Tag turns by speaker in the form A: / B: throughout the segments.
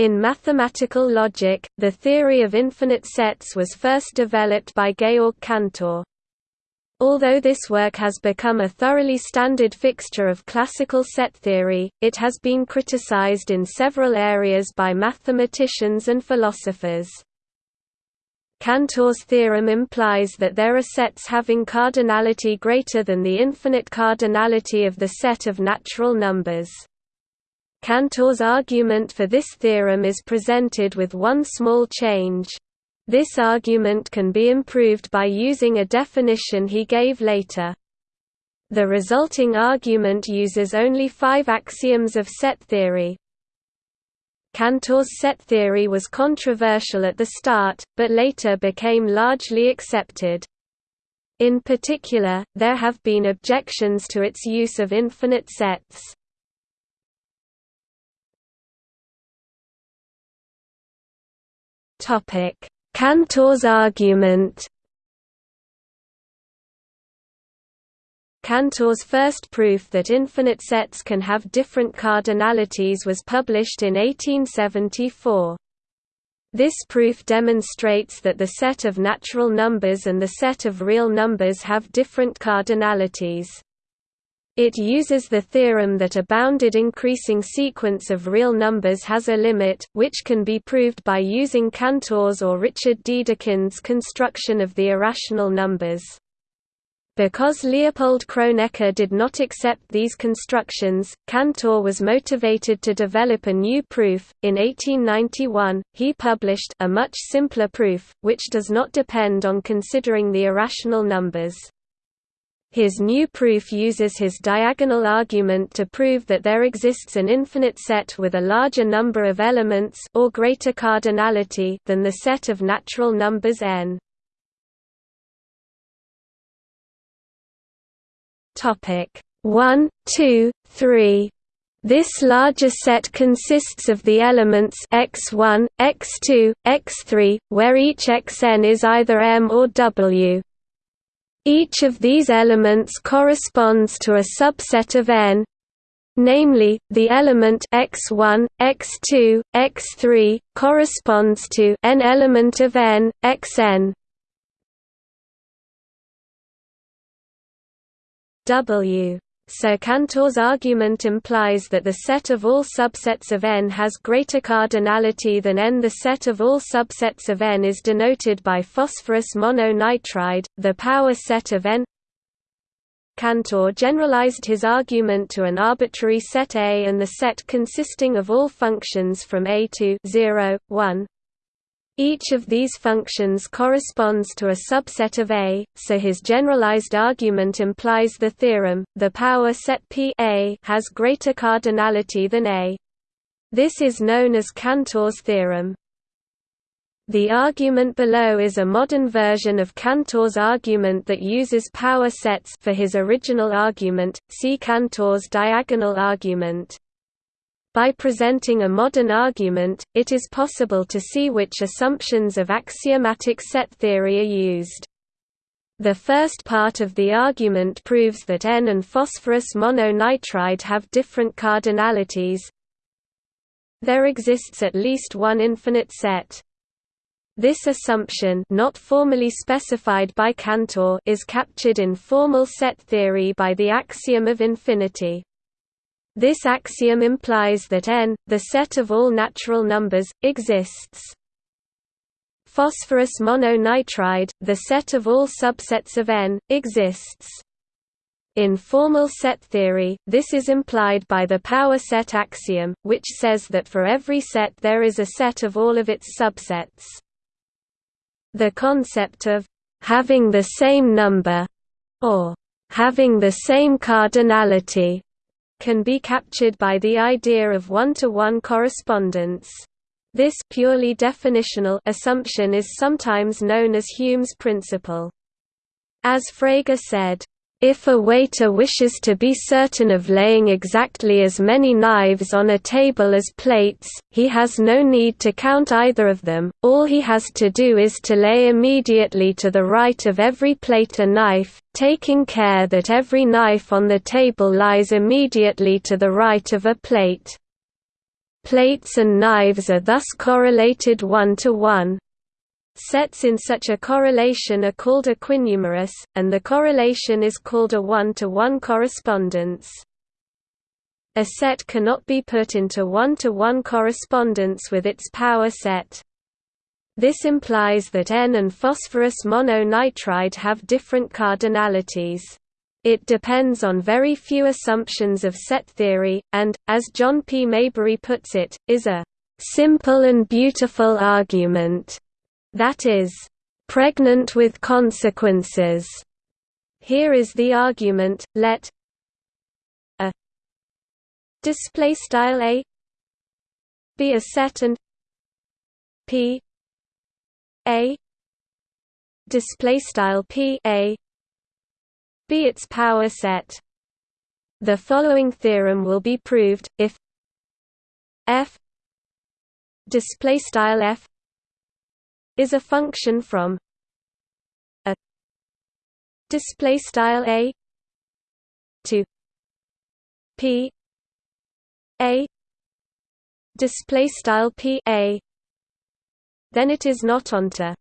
A: In mathematical logic, the theory of infinite sets was first developed by Georg Cantor. Although this work has become a thoroughly standard fixture of classical set theory, it has been criticized in several areas by mathematicians and philosophers. Cantor's theorem implies that there are sets having cardinality greater than the infinite cardinality of the set of natural numbers. Cantor's argument for this theorem is presented with one small change. This argument can be improved by using a definition he gave later. The resulting argument uses only five axioms of set theory. Cantor's set theory was controversial at the start, but later became largely accepted. In particular, there have been objections to its use of infinite sets. Topic: Cantor's argument. Cantor's first proof that infinite sets can have different cardinalities was published in 1874. This proof demonstrates that the set of natural numbers and the set of real numbers have different cardinalities. It uses the theorem that a bounded increasing sequence of real numbers has a limit, which can be proved by using Cantor's or Richard Dedekind's construction of the irrational numbers. Because Leopold Kronecker did not accept these constructions, Cantor was motivated to develop a new proof. In 1891, he published a much simpler proof, which does not depend on considering the irrational numbers. His new proof uses his diagonal argument to prove that there exists an infinite set with a larger number of elements or greater cardinality than the set of natural numbers n. Topic 1, 2, 3 this larger set consists of the elements x1, x2, x3, where each xn is either m or w. Each of these elements corresponds to a subset of n namely, the element x1, x2, x3, corresponds to n element of n, xn. W so Cantor's argument implies that the set of all subsets of n has greater cardinality than n. The set of all subsets of n is denoted by phosphorus mononitride, the power set of n. Cantor generalized his argument to an arbitrary set A and the set consisting of all functions from A to 0, 1, each of these functions corresponds to a subset of A, so his generalized argument implies the theorem, the power set P A has greater cardinality than A. This is known as Cantor's theorem. The argument below is a modern version of Cantor's argument that uses power sets for his original argument, see Cantor's diagonal argument. By presenting a modern argument, it is possible to see which assumptions of axiomatic set theory are used. The first part of the argument proves that N and phosphorus mononitride have different cardinalities. There exists at least one infinite set. This assumption not formally specified by Cantor is captured in formal set theory by the axiom of infinity. This axiom implies that n, the set of all natural numbers, exists. Phosphorus mononitride, the set of all subsets of n, exists. In formal set theory, this is implied by the power set axiom, which says that for every set there is a set of all of its subsets. The concept of having the same number or having the same cardinality can be captured by the idea of one-to-one -one correspondence. This purely definitional assumption is sometimes known as Hume's principle. As Frege said, if a waiter wishes to be certain of laying exactly as many knives on a table as plates, he has no need to count either of them, all he has to do is to lay immediately to the right of every plate a knife, taking care that every knife on the table lies immediately to the right of a plate. Plates and knives are thus correlated one-to-one. -one. Sets in such a correlation are called equinumerous, and the correlation is called a one-to-one -one correspondence. A set cannot be put into one-to-one -one correspondence with its power set. This implies that N and phosphorus mononitride have different cardinalities. It depends on very few assumptions of set theory, and, as John P. Mayberry puts it, is a "...simple and beautiful argument," that is, "...pregnant with consequences." Here is the argument, let a display style a be a set and p a display style p a be its power set. The following theorem will be proved if f display style f is a function from a display style a to p a display style p a. Then it is not onto.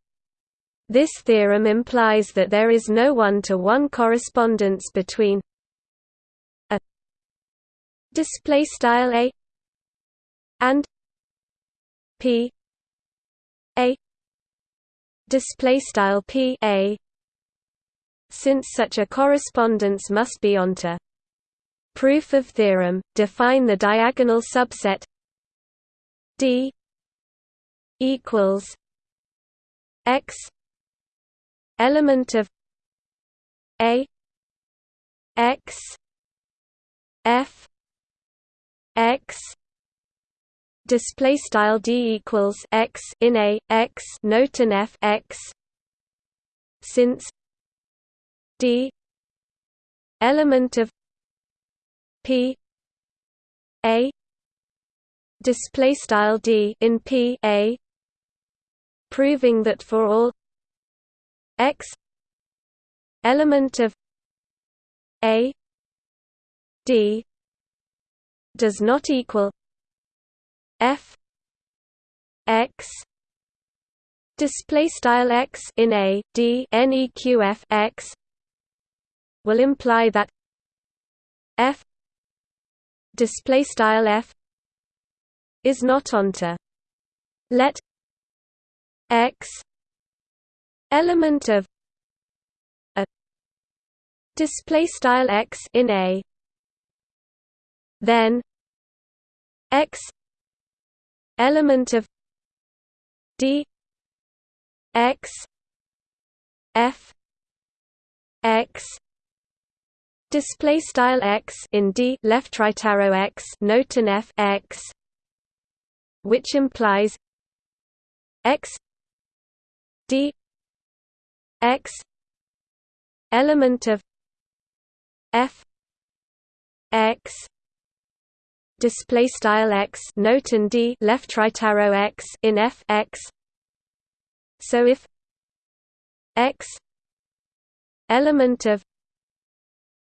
A: This theorem implies that there is no one-to-one -one correspondence between a display style a and p display style p a. Since such a correspondence must be onto proof of theorem define the diagonal subset d equals x element of a x f x display style d equals x in a x note an f x since d element of p a display style d in p a proving that for all x element of a d does not equal f x display style x in a d neqf x will imply that f display style f is not onto. Let x element of a display style x in a then x element of d x f x display style x in d left right arrow x note an f x which implies x d x element of f x display style x note and d left right arrow x in f x. So if x element of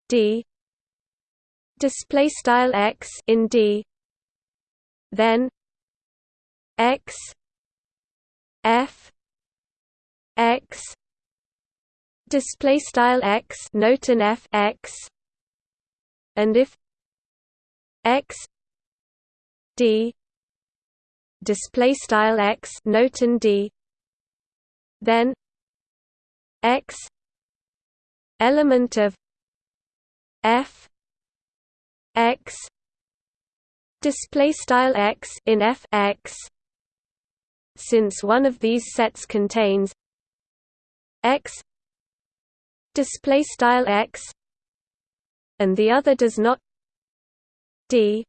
A: d display style x in d then x f x display style x note an f x. And if x d. Display style x note and d. Then x element of f x display style x in f x. Since one of these sets contains x display style x and the other does not d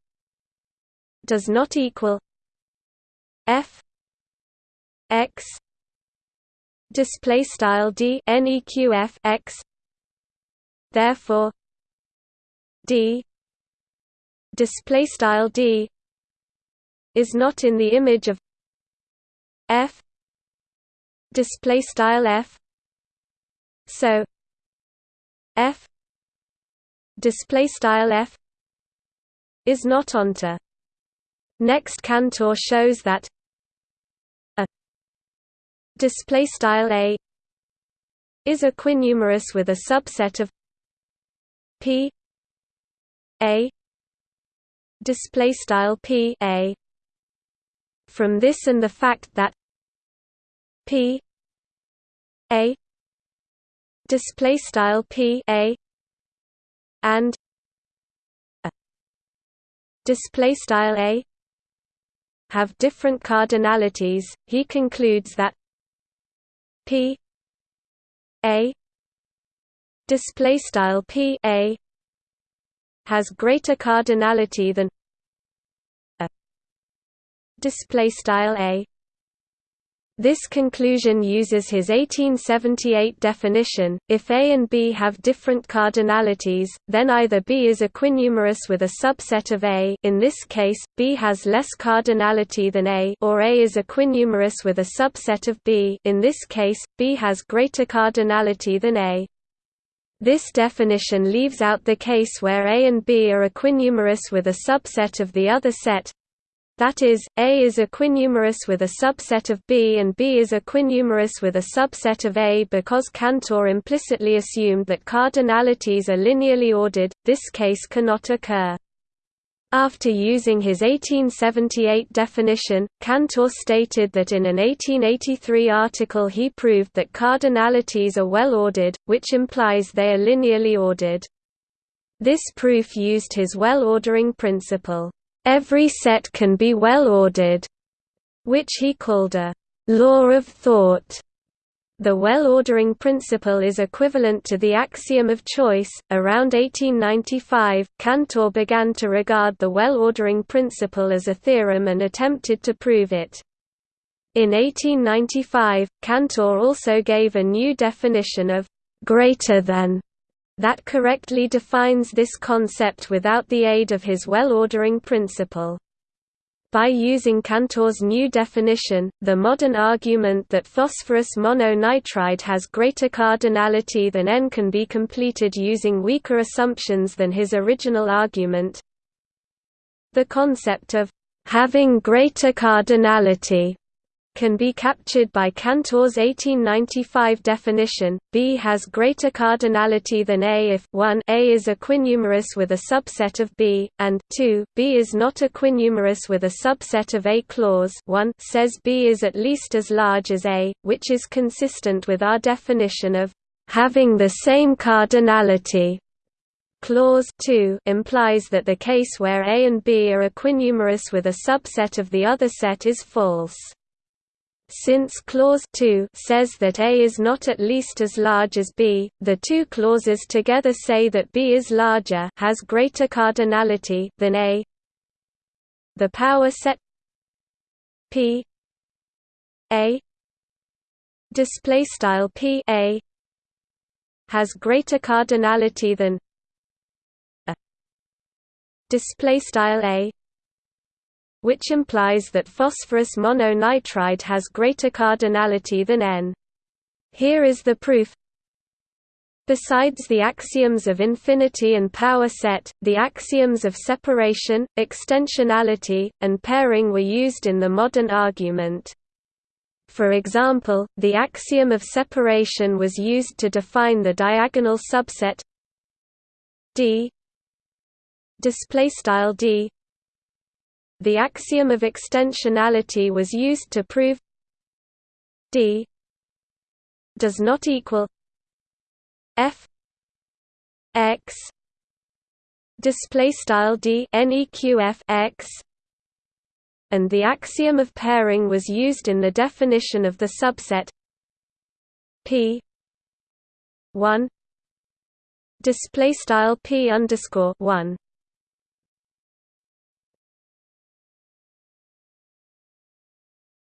A: does not equal f x display style d neqf x. Therefore d display style d is not in the image of f display style f. So f display style f is not onto Next Cantor shows that a display style a is equinumerous with a subset of p a display style p a. From this and the fact that p a display style p a and display style a have different cardinalities he concludes that p a display style p a has greater cardinality than a display style a this conclusion uses his 1878 definition, if A and B have different cardinalities, then either B is equinumerous with a subset of A in this case, B has less cardinality than A or A is equinumerous with a subset of B in this case, B has greater cardinality than A. This definition leaves out the case where A and B are equinumerous with a subset of the other set, that is, A is equinumerous with a subset of B and B is equinumerous with a subset of A because Cantor implicitly assumed that cardinalities are linearly ordered, this case cannot occur. After using his 1878 definition, Cantor stated that in an 1883 article he proved that cardinalities are well ordered, which implies they are linearly ordered. This proof used his well-ordering principle. Every set can be well ordered, which he called a law of thought. The well-ordering principle is equivalent to the axiom of choice. Around 1895, Cantor began to regard the well-ordering principle as a theorem and attempted to prove it. In 1895, Cantor also gave a new definition of greater than that correctly defines this concept without the aid of his well-ordering principle. By using Cantor's new definition, the modern argument that phosphorus mononitride has greater cardinality than N can be completed using weaker assumptions than his original argument. The concept of having greater cardinality can be captured by Cantor's 1895 definition. B has greater cardinality than A if 1 A is equinumerous with a subset of B, and 2 B is not equinumerous with a subset of A. Clause 1 says B is at least as large as A, which is consistent with our definition of having the same cardinality. Clause 2 implies that the case where A and B are equinumerous with a subset of the other set is false. Since clause 2 says that A is not at least as large as B, the two clauses together say that B is larger has greater cardinality than A. The power set P A display style P A has greater cardinality than a display style A which implies that phosphorus mononitride has greater cardinality than N. Here is the proof. Besides the axioms of infinity and power set, the axioms of separation, extensionality, and pairing were used in the modern argument. For example, the axiom of separation was used to define the diagonal subset D D the axiom of extensionality was used to prove d does not equal f x display style d neqf x and the axiom of pairing was used in the definition of the subset p 1 display style p underscore 1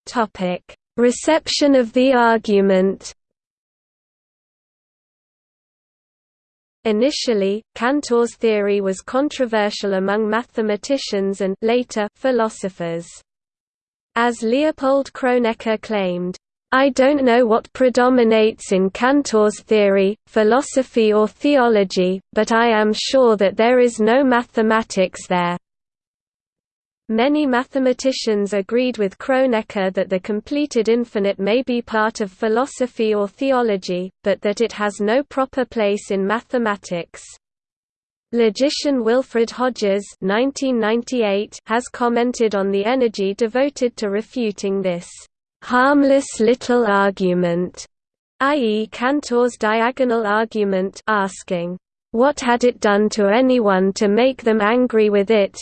A: Topic: Reception of the argument. Initially, Cantor's theory was controversial among mathematicians and later philosophers. As Leopold Kronecker claimed, I don't know what predominates in Cantor's theory, philosophy or theology, but I am sure that there is no mathematics there. Many mathematicians agreed with Kronecker that the completed infinite may be part of philosophy or theology, but that it has no proper place in mathematics. Logician Wilfrid Hodges has commented on the energy devoted to refuting this harmless little argument, i.e. Cantor's diagonal argument asking, what had it done to anyone to make them angry with it,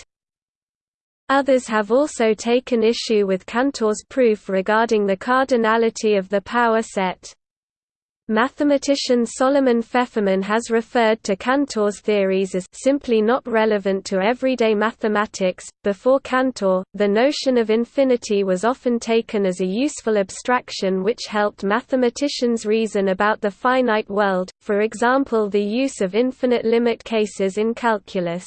A: Others have also taken issue with Cantor's proof regarding the cardinality of the power set. Mathematician Solomon Feferman has referred to Cantor's theories as simply not relevant to everyday mathematics. Before Cantor, the notion of infinity was often taken as a useful abstraction which helped mathematicians reason about the finite world, for example, the use of infinite limit cases in calculus.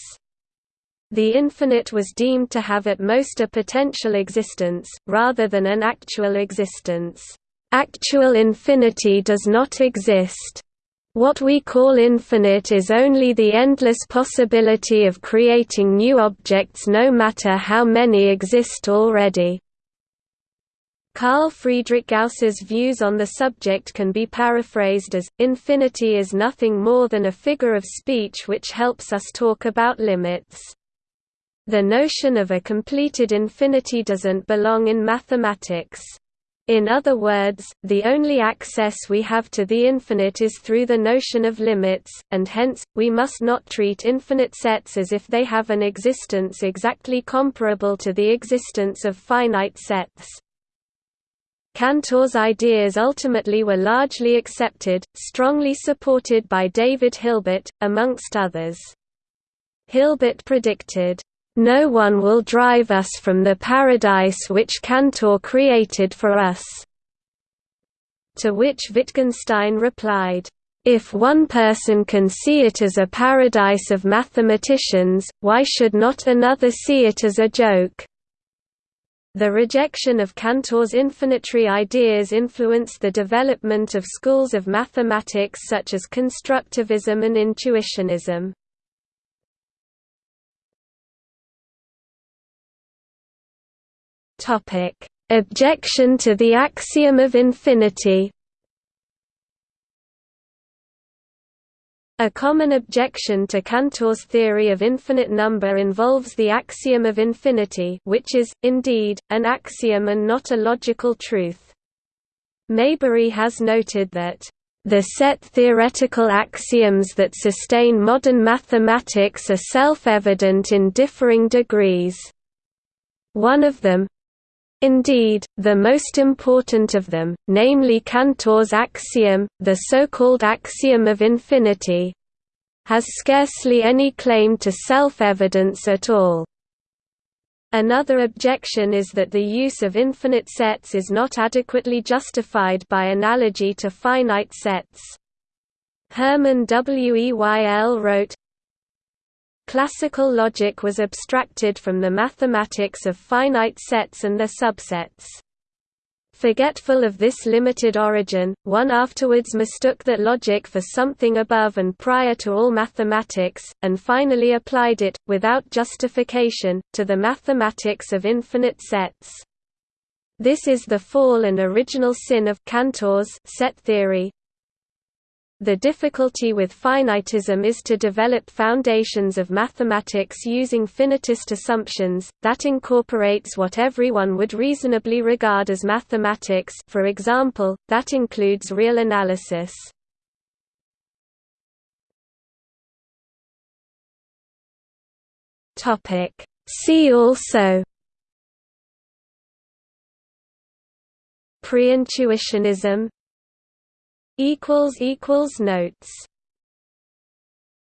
A: The infinite was deemed to have at most a potential existence, rather than an actual existence. Actual infinity does not exist. What we call infinite is only the endless possibility of creating new objects no matter how many exist already. Carl Friedrich Gauss's views on the subject can be paraphrased as, infinity is nothing more than a figure of speech which helps us talk about limits. The notion of a completed infinity doesn't belong in mathematics. In other words, the only access we have to the infinite is through the notion of limits, and hence, we must not treat infinite sets as if they have an existence exactly comparable to the existence of finite sets. Cantor's ideas ultimately were largely accepted, strongly supported by David Hilbert, amongst others. Hilbert predicted, no one will drive us from the paradise which Cantor created for us." To which Wittgenstein replied, if one person can see it as a paradise of mathematicians, why should not another see it as a joke? The rejection of Cantor's infinitary ideas influenced the development of schools of mathematics such as constructivism and intuitionism. Objection to the axiom of infinity. A common objection to Cantor's theory of infinite number involves the axiom of infinity which is, indeed, an axiom and not a logical truth. Mayberry has noted that, "...the set theoretical axioms that sustain modern mathematics are self-evident in differing degrees. One of them, Indeed, the most important of them, namely Cantor's axiom, the so-called axiom of infinity, has scarcely any claim to self-evidence at all. Another objection is that the use of infinite sets is not adequately justified by analogy to finite sets. Hermann Weyl wrote, Classical logic was abstracted from the mathematics of finite sets and their subsets. Forgetful of this limited origin, one afterwards mistook that logic for something above and prior to all mathematics, and finally applied it, without justification, to the mathematics of infinite sets. This is the fall and original sin of Cantor's set theory, the difficulty with finitism is to develop foundations of mathematics using finitist assumptions, that incorporates what everyone would reasonably regard as mathematics for example, that includes real analysis. See also Pre-intuitionism equals equals notes